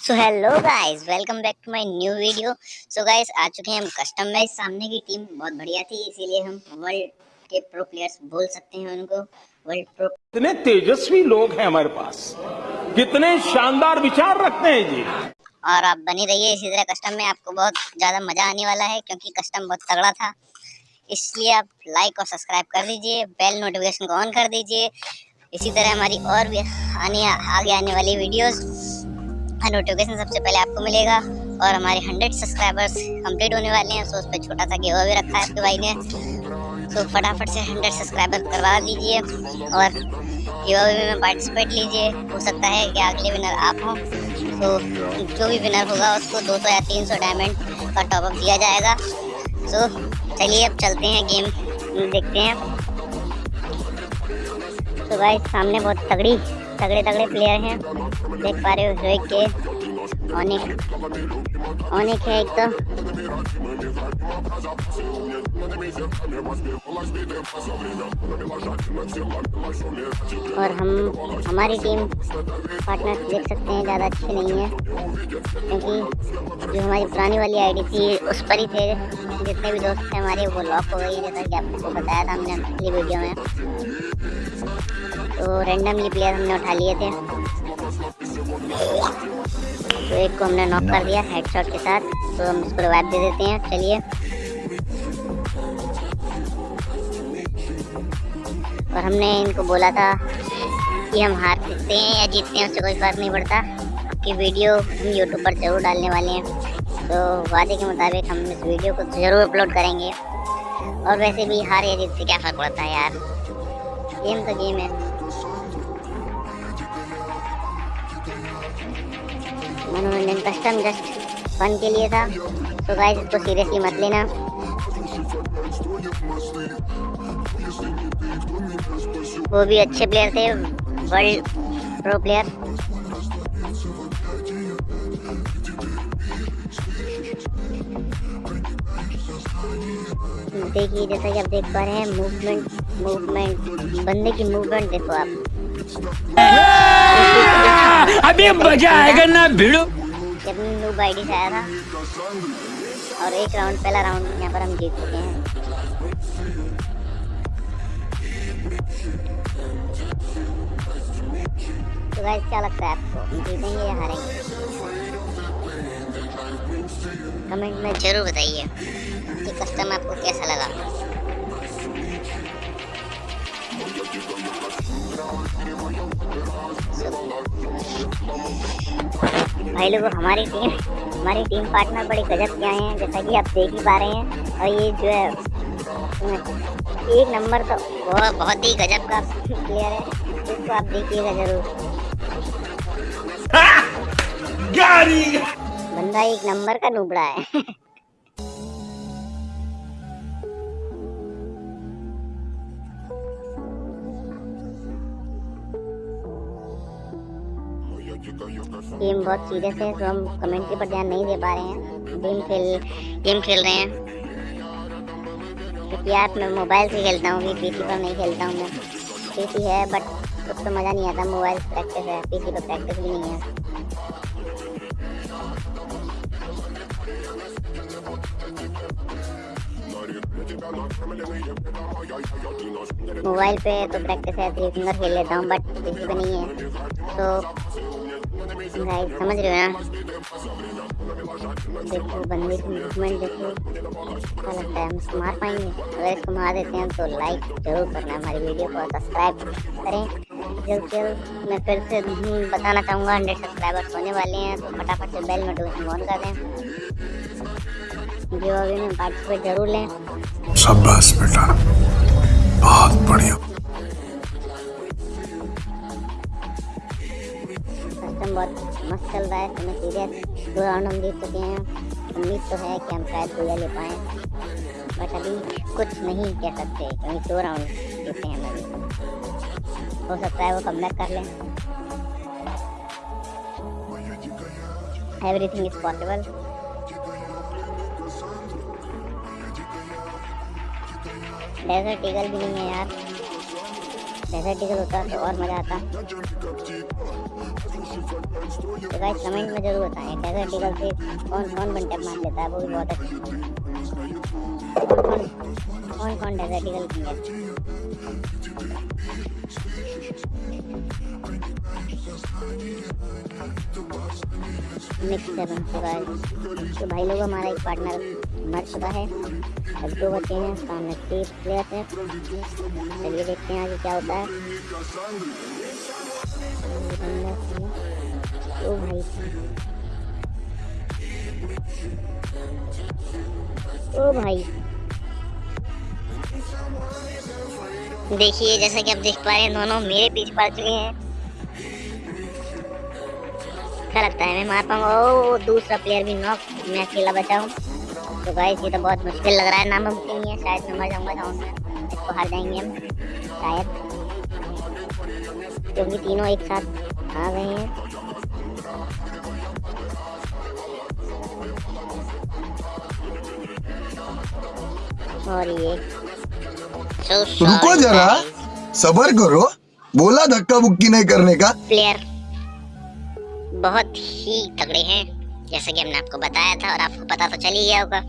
So hello guys welcome back to my new video so guys आ चुके हैं हम custom match सामने की टीम बहुत बढ़िया थी इसीलिए हम वर्ल्ड के प्रो प्लेयर्स बोल सकते हैं उनको। वर्ल्ड प्रो कितने तेजस्वी लोग हैं हमारे पास। कितने शानदार विचार रखते हैं जी। और आप बने रहिए इसी तरह कस्टम में। आपको बहुत ज़्यादा मज़ा आने वाला है क्योंकि कस्टम बहुत तगड़ा था। इसलिए आप लाइक और सब्सक्राइब कर दीजिए बेल नोटिफिकेशन को ऑन कर दीजिए। इसी तरह हमारी और भी आने आगे आने वाली वीडियोस नोटिफिकेशन सबसे पहले आपको मिलेगा और हमारे हंड्रेड सब्सक्राइबर्स कंप्लीट होने वाले हैं सो उस पर छोटा सा गेवा भी रखा है आपके भाई ने। तो फटाफट से हंड्रेड सब्सक्राइबर करवा दीजिए और गेवा भी में पार्टिसिपेट लीजिए। हो सकता है कि अगले विनर आप हों तो जो भी विनर होगा उसको 200 या 300 डायमंड का टॉपअप दिया जाएगा। सो चलिए अब चलते हैं गेम देखते हैं। तो भाई सामने बहुत तगड़ी तगड़े तगड़े प्लेयर हैं। देख पा रहे हो रोहित के। अनेक अनेक है एक तो। और हम, हमारी टीम पार्टनर देख सकते हैं, ज़्यादा अच्छी नहीं है। क्योंकि जो हमारी पुरानी वाली आईडी थी, उस पर ही थे। जितने भी दोस्त थे हमारे, वो लॉक हो गई जैसा कि आपको बताया था हमने पिछली वीडियो में। तो रैंडमली प्लेयर हमने उठा लिए थे। तो एक को हमने नॉक कर दिया हेडशॉट के साथ। तो हम इसको रिवाइव दे देते हैं, चलिए। और हमने इनको बोला था कि हम हार सकते हैं या जीतते हैं, उससे कोई फ़र्क नहीं पड़ता। कि वीडियो हम यूट्यूब पर ज़रूर डालने वाले हैं। तो वादे के मुताबिक हम इस वीडियो को ज़रूर अपलोड करेंगे। और वैसे भी हार या जीत से क्या फ़र्क पड़ता है यार? गेम तो गेम है। मनोरंजन कस्टम जस्ट फन के लिए था। तो गाइस इसको सीरियसली मत लेना। वो भी अच्छे प्लेयर थे वर्ल्ड प्रो प्लेयर देखिए जैसा कि आप देख पा रहे हैं मूवमेंट मूवमेंट बंदे की मूवमेंट देखो आप। अभी मज़ा आएगा ना भिड़ो। जब आईडी से आया था, और एक राउंड पहला राउंड यहाँ पर हम जीत चुके हैं। तो गाइस क्या लगता है आपको? जीतेंगे या हारेंगे? कमेंट में ज़रूर बताइए कि कस्टम आपको कैसा लगा? भाई लोगों हमारी टीम हमारी टीम पार्टनर बड़े गजब के आए हैं जैसा कि आप देख ही पा रहे हैं। और ये जो है एक नंबर तो वो बहुत ही गजब का प्लेयर है। इसको आप देखिएगा ज़रूर। बंदा एक नंबर का नुबड़ा है। गेम बहुत सीरियस है तो हम कमेंट्री पर ध्यान नहीं दे पा रहे हैं। गेम खेल गेम खेल रहे हैं। क्योंकि यार मैं मोबाइल से खेलता हूँ पीसी पर नहीं खेलता हूँ मैं। पीसी है बट कुछ तो मज़ा नहीं आता, मोबाइल प्रैक्टिस है पीसी पर प्रैक्टिस भी नहीं है। मोबाइल पे तो प्रैक्टिस है थ्री फिंगर खेल लेता हूँ बट पीसी पे नहीं है। तो गाइस समझ रहे हो ना देखो बंदे की मूवमेंट देखो। क्या लगता है हम इसको मार पाएँगे। अगर इसको मार देते हैं तो लाइक ज़रूर करना हमारी वीडियो को सब्सक्राइब करें। जल्द से जल्द मैं फिर से बताना चाहूँगा हंड्रेड सब्सक्राइबर्स होने वाले हैं तो फटाफट से बेल नोटिफिकेशन ऑन कर दें। गिव अवे में पार्टिसिपेट ज़रूर लें। शाबाश बेटा। बहुत बढ़िया। बहुत मस्त चल रहा है तो मैं सीरियस दो राउंड हम जीत चुके हैं। उम्मीद तो है कि हम शायद पूजा ले पाएँ बट अभी कुछ नहीं कह सकते, क्योंकि दो राउंड जीते हैं अभी। हो सकता है वो कम कर लें। Everything is possible desert eagle भी नहीं है यार। डेजर्ट ईगल होता तो और मज़ा आता। तो गाइस कमेंट में ज़रूर बताएँ डेजर्ट ईगल से कौन कौन वन टैप मार लेता है, वो भी बहुत अच्छा कौन कौन कौन कौन डेजर्ट ईगल किंग है मिक्स सेवन से गाइस तो भाई लोग हमारा एक पार्टनर मर चुका है। अब दो बचे हैं, सामने तीन प्लेयर हैं। चलिए देखते हैं आगे क्या होता है। ओ भाई। ओ भाई। देखिए, जैसा कि आप देख पा रहे हैं, दोनों मेरे पीछे पड़ चुके हैं। अच्छा लगता है, मैं मार पाऊँगा ओ, दूसरा प्लेयर भी नॉक मैं अकेला बचा हूँ। तो गाइस ये तो बहुत मुश्किल लग रहा है नामुमकिन नहीं है, शायद मैं मर जाऊँगा में इसको हार जाएँगे हम, शायद। क्योंकि तीनों एक साथ आ गए हैं। और ये so रुको जरा। सबर करो। बोला धक्का बुक्की नहीं करने का। प्लेयर बहुत ही तगड़े हैं जैसे कि हमने आपको बताया था और आपको पता तो चल ही गया होगा।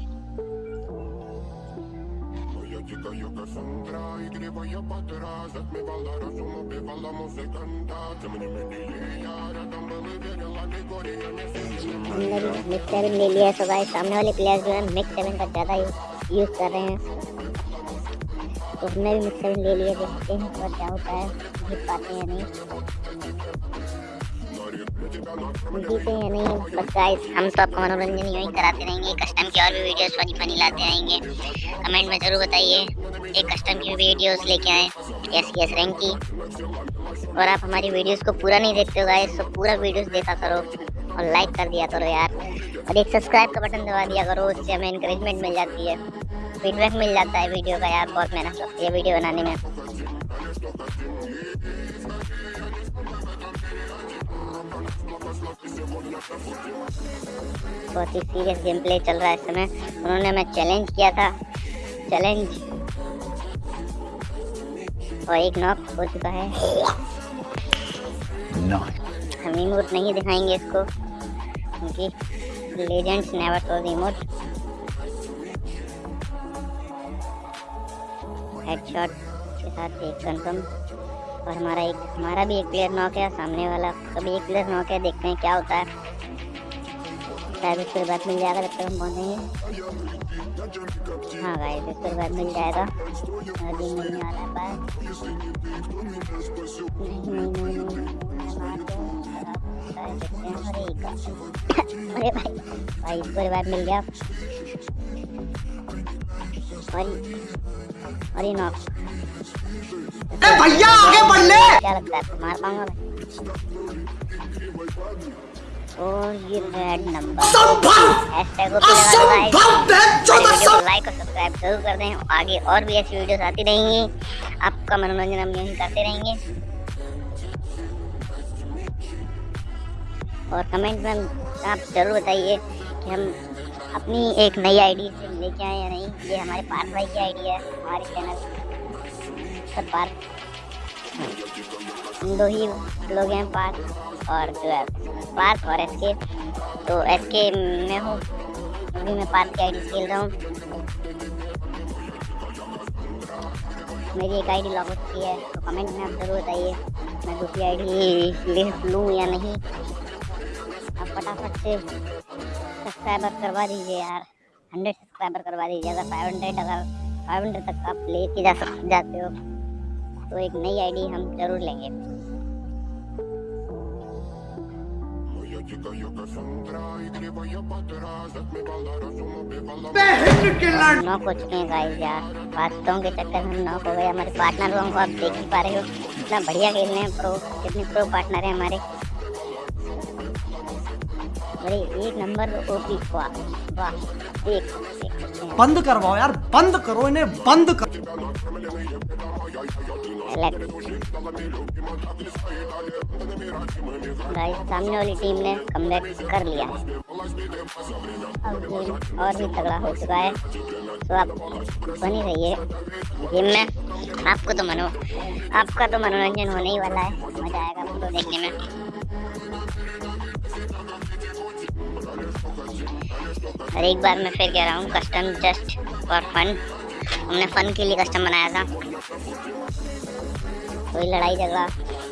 हमने भी मिक्स सेवन ले लिया है तो गाइस सामने वाले प्लेयर जो है मिक्स सेवन का ज़्यादा यूज़ कर रहे हैं तो हमने भी मिक्स सेवन ले लिया देखते हैं और क्या होता है जीत पाते हैं नहीं जीते या नहीं बस गाइस हम तो आपको मनोरंजन यूँ ही कराते रहेंगे कस्टम की और भी वीडियोस फनी फनी लाते रहेंगे कमेंट में ज़रूर बताइए। एक कस्टम की वीडियोस लेके आए एस एस रैंक की और आप हमारी वीडियोस को पूरा नहीं देखते हो गाइस तो पूरा वीडियोस देखा करो और लाइक कर दिया करो यार। और एक सब्सक्राइब का बटन दबा दिया करो, उससे हमें इंकरेजमेंट मिल जाती है। फीडबैक मिल जाता है वीडियो का यार, बहुत मेहनत लगती है वीडियो बनाने में। बहुत ही सीरियस गेम प्ले चल रहा है इस समय। उन्होंने हमें चैलेंज किया था। चैलेंज और एक नॉक हो चुका है। हम इमोट नहीं दिखाएँगे इसको, क्योंकि legends never show emote headshot के साथ एक कंफर्म और हमारा एक, हमारा भी एक प्लेयर नॉक है, सामने वाला का भी एक प्लेयर नॉक है, देखते हैं क्या होता है। शायद उसके बाद मिल जाएगा जब तक हम पहुँचेंगे। हाँ गाइस इसके बाद मिल जाएगा। अभी मिलने वाला है नहीं नहीं नहीं नहीं नहीं, हैं अरे अरे भाई भाई इसको रिवाइव मिल गया। और और ये नॉक भैया आगे बढ़ ले क्या लगता है मार पाऊँगा मैं? और ये रेड नंबर लाइक और सब्सक्राइब ज़रूर कर दें आगे और भी ऐसी वीडियोस आती रहेंगी। आपका मनोरंजन हम यहीं करते रहेंगे। और कमेंट में आप ज़रूर बताइए कि हम अपनी एक नई आईडी से लेके आए या नहीं। ये हमारे पार्थ भाई की आईडी है हमारे चैनल पर पार्थ हम दो ही लोग हैं पार्थ और जो है पार्थ और एस के तो एस के मैं हूँ। अभी मैं पार्थ की आईडी खेल रहा हूँ। मेरी एक आईडी लॉग आउट की है तो कमेंट में आप ज़रूर बताइए, मैं दूसरी आईडी ले लूँ या नहीं। आप फटाफट से सब्सक्राइबर करवा दीजिए यार। हंड्रेड सब्सक्राइबर करवा दीजिए, अगर फाइव हंड्रेड अगर फाइव हंड्रेड तक आप लेके जा सक, जाते हो तो एक नई आईडी हम ज़रूर लेंगे। बातों के चक्कर में नौ हो गए। हमारे पार्टनर को आप देख ही पा रहे हो। कितना बढ़िया खेल रहे हैं प्रो कितने प्रो पार्टनर है हमारे। अरे, एक नंबर ओपी वाह वाह, देख। बंद करवाओ यार, बंद करो इन्हें, बंद कर गाइस सामने वाली टीम ने कमबैक कर लिया। अब गेम और भी तगड़ा हो चुका है। तो आप बनी रहिए गेम में। आपको तो मनो आपका तो मनोरंजन होने ही वाला है। मज़ा आएगा आपको देखने में। और एक बार मैं फिर कह रहा हूँ कस्टम जस्ट फॉर फन हमने फन के लिए कस्टम बनाया था। कोई लड़ाई झगड़ा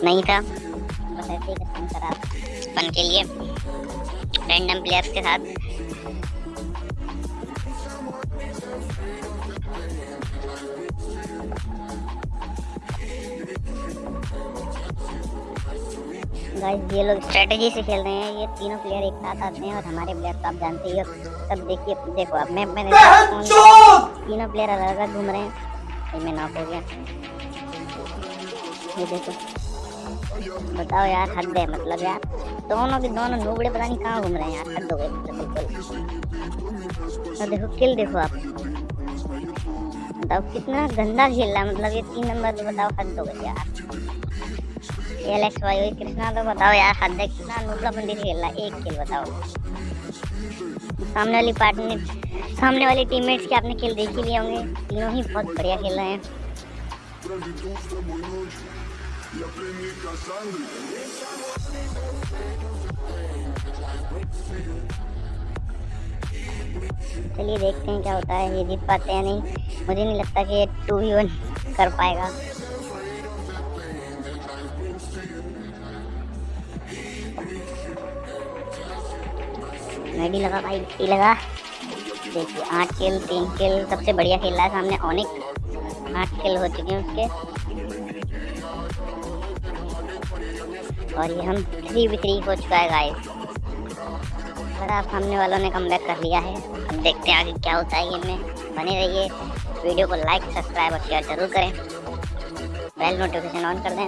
नहीं था, बस ऐसे ही कस्टम करा था। फन के लिए। रैंडम प्लेयर्स के साथ। गाइस ये लोग स्ट्रेटजी से खेल रहे हैं। ये तीनों प्लेयर एक साथ आते हैं और हमारे प्लेयर तो आप जानते ही हो। तब देखिए देखो अब मैं मैंने तीनों प्लेयर अलग अलग घूम रहे हैं। मैं नॉक हो गया। ये देखो। बताओ यार हद है मतलब यार। दोनों के दोनों नूबड़े पता नहीं कहाँ घूम रहे हैं यार हद हो गई। मतलब बिल्कुल और देखो किल देखो आप। बताओ, कितना गंदा खेल रहा है मतलब ये तीन नंबर तो बताओ, हद गई यार। ये भाई वही तो बताओ यार, हद है, कितना नूबड़ा बंदी खेल रहा है एक किल बताओ। सामने वाली पार्टनर सामने वाली टीममेट्स के आपने खेल देख ही लिए होंगे, तीनों ही बहुत बढ़िया खेल रहे हैं। चलिए देखते हैं क्या होता है, ये जीत पाते हैं नहीं। मुझे नहीं लगता कि ये टू वी वन कर पाएगा। मेडी लगा भाई डी लगा। देखिए, आठ किल तीन किल सबसे बढ़िया खेल रहा है सामने ऑनिक आठ किल हो चुके हैं उसके। और ये हम थ्री वी थ्री हो चुका है गाइस बड़ा सामने वालों ने कम कर लिया है। अब देखते हैं आगे क्या होता है गेम में बने रहिए। वीडियो को लाइक सब्सक्राइब और शेयर ज़रूर करें। बेल नोटिफिकेशन ऑन कर दें।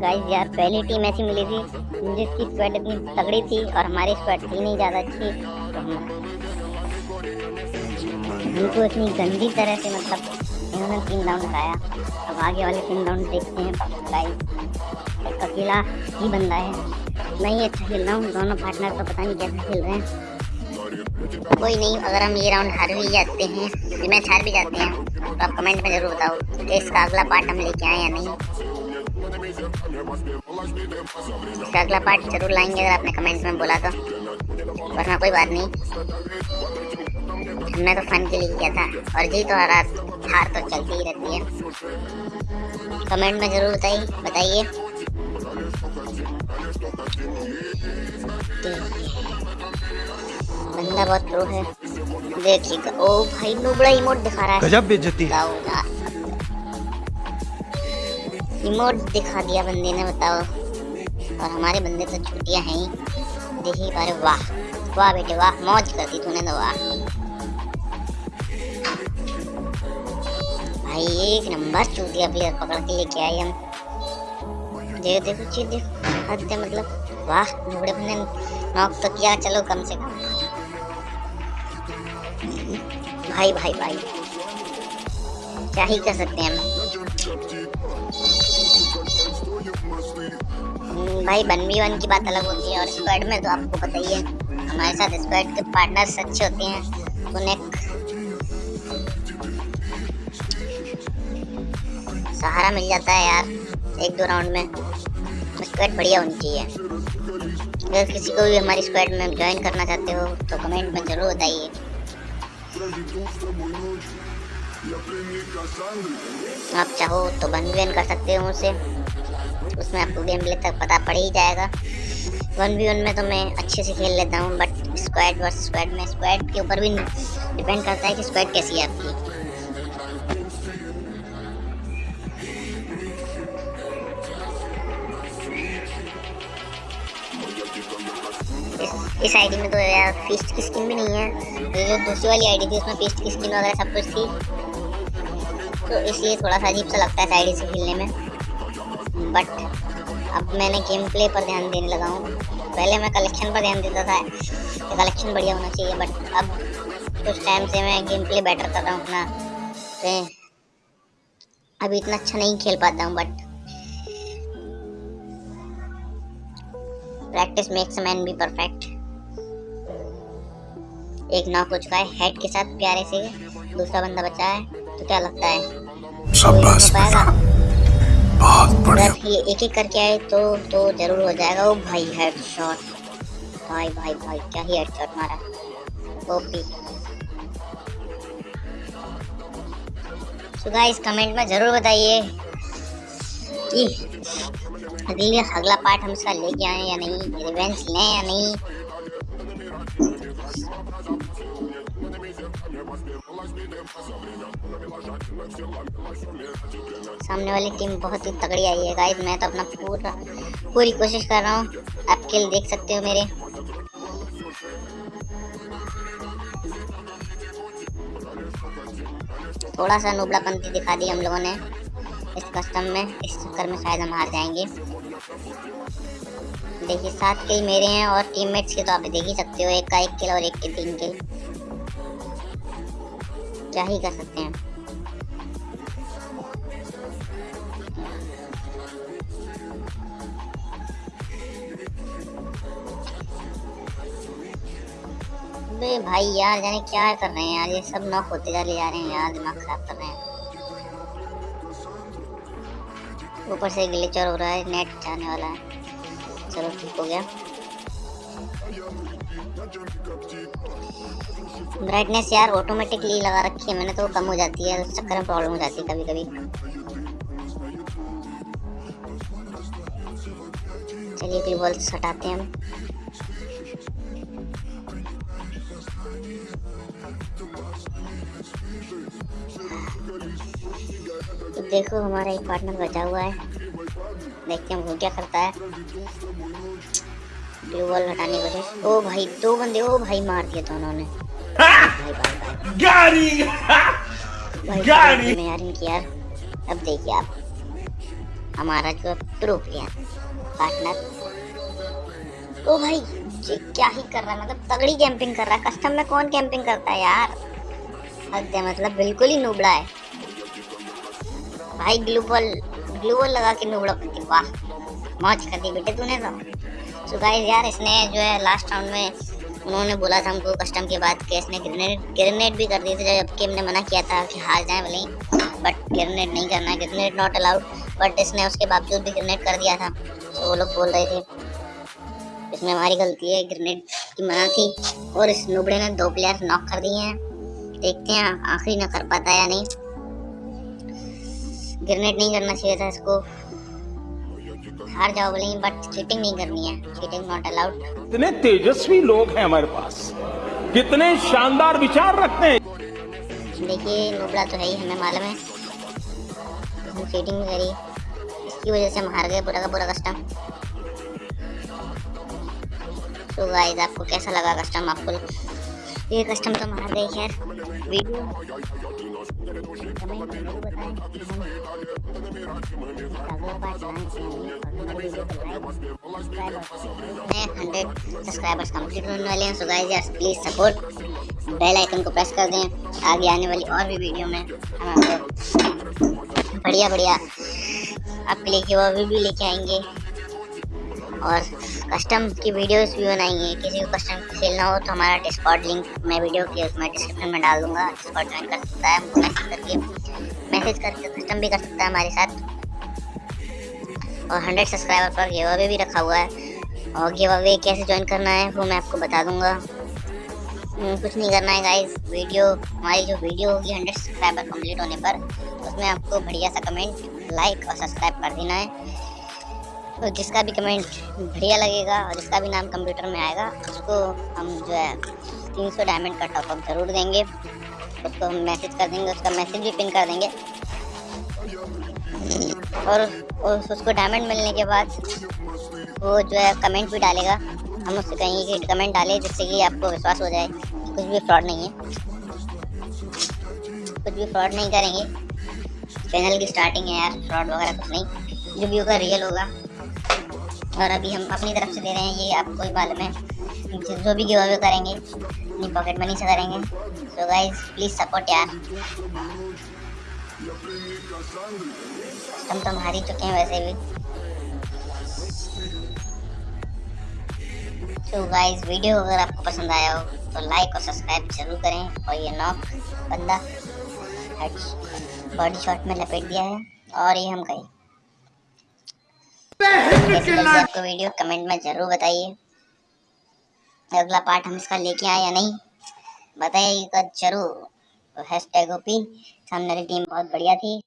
गाइस यार, पहली टीम ऐसी मिली थी जिसकी स्क्वाड इतनी तगड़ी थी और हमारी स्क्वाड थी नहीं ज़्यादा अच्छी। तो हमको इतनी गंदी तरह से मतलब इन्होंने तीन राउंड लगाया अब आगे वाले तीन राउंड देखते हैं। एक अकेला ही बंदा है। मैं ही अच्छा खेल रहा हूँ। दोनों पार्टनर तो पता नहीं कैसे खेल रहे हैं। कोई नहीं, अगर हम ये राउंड हार भी जाते हैं, ये मैच हार भी जाते हैं तो आप कमेंट में ज़रूर बताओ कि इसका अगला पार्ट हम लेके आए या नहीं। इसका अगला पार्ट ज़रूर लाएँगे, अगर आपने कमेंट्स में बोला तो। वरना कोई बात नहीं। हमने तो फन के लिए किया था। और जीत और हार हार तो चलती ही रहती है। कमेंट में ज़रूर बताइए। बताइए बंदा बहुत प्रो है। देखिएगा ओ भाई नुबड़ा इमोट दिखा रहा है। गजब बेइज्जती। इमोट दिखा दिया बंदे ने बताओ। और हमारे बंदे तो छुट्टियाँ हैं ही। देख ही पा रहे वाह। वाह बेटे वाह। मौज कर दी तूने तो वाह। भाई, एक नंबर चूतिया प्लेयर पकड़ के लेके आए हम। देखो देखो, चीज़ देखो। हद मतलब। वाह नुबड़े बंदे नॉक तो किया, चलो कम से कम। भाई भाई भाई। क्या ही कर सकते हैं हम? भाई, वन वी वन की बात अलग होती है, और स्क्वाड में तो आपको पता ही है, हमारे साथ स्क्वाड के पार्टनर्स अच्छे होते हैं, उन्हें सहारा मिल जाता है यार, एक दो राउंड में। स्क्वाड बढ़िया होनी चाहिए। अगर किसी को भी हमारी स्क्वाड में ज्वाइन करना चाहते हो तो कमेंट में ज़रूर बताइए। आप चाहो तो वन वी वन कर सकते हो मुझसे उसमें आपको गेम प्ले तक पता पड़ ही जाएगा। वन वी वन में तो मैं अच्छे से खेल लेता हूँ बट स्क्वाड वर्स स्क्वाड में स्क्वाड के ऊपर भी डिपेंड करता है कि स्क्वाड कैसी है आपकी। इस, आईडी में तो यार फीस्ट की स्किन भी नहीं है। ये जो दूसरी वाली आईडी थी उसमें फीस्ट की स्किन वगैरह सब कुछ थी। तो इसलिए थोड़ा सा अजीब सा लगता है इस आईडी से खेलने में। बट अब मैंने गेम प्ले पर ध्यान देने लगा हूँ। पहले मैं कलेक्शन पर ध्यान देता था। कि कलेक्शन बढ़िया होना चाहिए बट अब कुछ टाइम से मैं गेम प्ले बेटर कर रहा हूँ अपना। तो अभी इतना अच्छा नहीं खेल पाता हूँ but practice makes man be perfect एक नॉक हो चुका है हेड के साथ प्यारे से दूसरा बंदा बचा है तो क्या लगता है? शाबाश पाएगा? बेटा बहुत बढ़िया। ये एक एक करके आए तो तो ज़रूर हो जाएगा। ओ भाई हेड शॉट भाई भाई भाई क्या ही हेड शॉट मारा। ओपी तो गाइस कमेंट में ज़रूर बताइए कि अगली अगला पार्ट हम इसका लेके आए या नहीं रिवेंज लें या नहीं। सामने वाली टीम बहुत ही तगड़ी आई है। गाइस, मैं तो अपना पूरा पूरी कोशिश कर रहा हूँ। आप खेल देख सकते हो मेरे। थोड़ा सा नुबड़ापंती दिखा दी हम लोगों ने। इस कस्टम में, इस चक्कर में शायद हम हार जाएँगे। देखिए, सात किल मेरे हैं और टीममेट्स के तो आप देख ही सकते हो, एक का एक किल और एक के तीन किल क्या ही कर सकते हैं? अबे भाई यार, जाने क्या कर रहे हैं यार? ये सब नॉक होते जा जा रहे हैं यार, दिमाग खराब कर रहे हैं। ऊपर से ग्लिच और हो रहा है नेट जाने वाला है। चलो ठीक हो गया ब्राइटनेस यार ऑटोमेटिकली लगा रखी है मैंने तो कम हो जाती है चक्कर में प्रॉब्लम हो जाती है कभी कभी चलिए ग्लू बॉल्स हटाते हैं हम। तो देखो, हमारा एक पार्टनर बचा हुआ है। देखते हैं वो क्या करता है। ब्लू हटाने की कोशिश। ओ भाई दो बंदे ओ भाई मार दिया दोनों ने गाड़ी! गाड़ी। में यार इनकी यार अब देखिए आप। हमारा जो प्रो प्लेयर पार्टनर ओ भाई ये क्या ही कर रहा है? मतलब तगड़ी कैंपिंग कर रहा है। कस्टम में कौन कैंपिंग करता है यार? हद है मतलब बिल्कुल ही नुबड़ा है। भाई ग्लू बॉल ग्लू बॉल लगा के नुबड़ा। वाह, मौज कर दी बेटे तूने तो। सो गाइस यार, इसने जो है लास्ट राउंड में उन्होंने बोला था हमको कस्टम के बाद कि इसने ग्रेनेड ग्रेनेड भी कर दिए थे, जबकि हमने मना किया था कि हार जाए ही बट ग्रेनेड नहीं करना है ग्रेनेड नॉट अलाउड बट इसने उसके बावजूद भी ग्रेनेड कर दिया था। तो वो लोग बोल रहे थे, इसमें हमारी गलती है ग्रेनेड की मना थी, और इस नुबड़े ने दो प्लेयर नॉक कर दिए हैं। देखते हैं, आखिरी ना कर पाता या नहीं। ग्रेनेड नहीं करना चाहिए था इसको। हार जाओ बोले बट चीटिंग नहीं करनी है चीटिंग नॉट अलाउड कितने तेजस्वी लोग हैं हमारे पास। कितने शानदार विचार रखते हैं। देखिए नुबड़ा तो है ही हमें मालूम है। चीटिंग करी। इसकी वजह से हम हार गए पूरा का पूरा कस्टम तो गाइस आपको कैसा लगा कस्टम आपको ये कस्टम तो हम हार गए खैर। सब्सक्राइबर्स कंप्लीट होने वाले हैं। सो गाइस यार प्लीज़ सपोर्ट बेल आइकन को प्रेस कर दें। आगे आने वाली और भी वीडियो में हम आपको बढ़िया बढ़िया आपके लिए वो भी लेके आएँगे। और कस्टम की वीडियोस भी बनाएँगे। किसी को कस्टम खेलना हो तो हमारा डिस्कॉर्ड लिंक मैं वीडियो के उसमें डिस्क्रिप्शन में डाल दूँगा। डिस्कॉर्ड ज्वाइन कर सकता है हमको मैसेज करके मैसेज करके कस्टम भी कर सकता है हमारे साथ। और हंड्रेड सब्सक्राइबर पर गिव अवे भी रखा हुआ है। और गिव अवे कैसे ज्वाइन करना है वो मैं आपको बता दूँगा। हम्म, कुछ नहीं करना है गाइस वीडियो हमारी जो वीडियो होगी हंड्रेड सब्सक्राइबर कंप्लीट होने पर उसमें आपको बढ़िया सा कमेंट लाइक और सब्सक्राइब कर देना है। तो जिसका भी कमेंट बढ़िया लगेगा और जिसका भी नाम कंप्यूटर में आएगा उसको हम जो है तीन सौ डायमंड का टॉपअप ज़रूर देंगे। उसको हम मैसेज कर देंगे उसका मैसेज भी पिन कर देंगे। और, और उसको डायमंड मिलने के बाद वो जो है कमेंट भी डालेगा। हम उससे कहेंगे कि कमेंट डाले जिससे कि आपको विश्वास हो जाए कुछ भी फ्रॉड नहीं है। कुछ भी फ्रॉड नहीं करेंगे। चैनल की स्टार्टिंग है यार फ्रॉड वगैरह कुछ नहीं। जो भी होगा रियल होगा। और अभी हम अपनी तरफ़ से दे रहे हैं, ये आपको मालूम है जो भी गिव अवे करेंगे, अपनी पॉकेट मनी से करेंगे। सो गाइज़ प्लीज़ सपोर्ट यार। हम तो हार ही चुके हैं वैसे भी। तो गाइस वीडियो अगर आपको पसंद आया हो तो लाइक और सब्सक्राइब ज़रूर करें। और ये नॉक बंदा बॉडी शॉट में लपेट दिया है। और ये हम गए आपको वीडियो कमेंट में ज़रूर बताइए। अगला पार्ट हम इसका लेके आए या नहीं? बताइएगा ज़रूर। हैश टैग ओपी सामने वाली टीम बहुत बढ़िया थी।